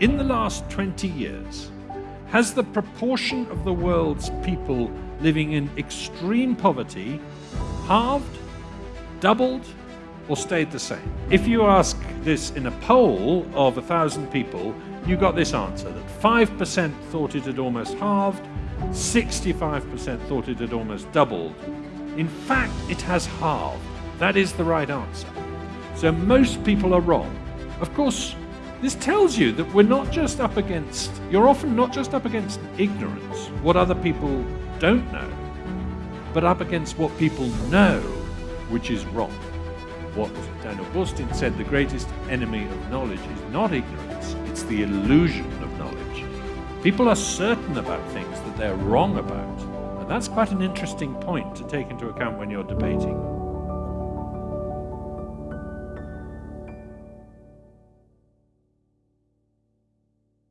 in the last 20 years, has the proportion of the world's people living in extreme poverty halved, doubled, or stayed the same? If you ask this in a poll of a thousand people, you got this answer that 5% thought it had almost halved, 65% thought it had almost doubled. In fact, it has halved. That is the right answer. So most people are wrong. Of course, this tells you that we're not just up against, you're often not just up against ignorance, what other people don't know, but up against what people know, which is wrong. What Daniel Boorstin said, the greatest enemy of knowledge is not ignorance, it's the illusion of knowledge. People are certain about things that they're wrong about, and that's quite an interesting point to take into account when you're debating.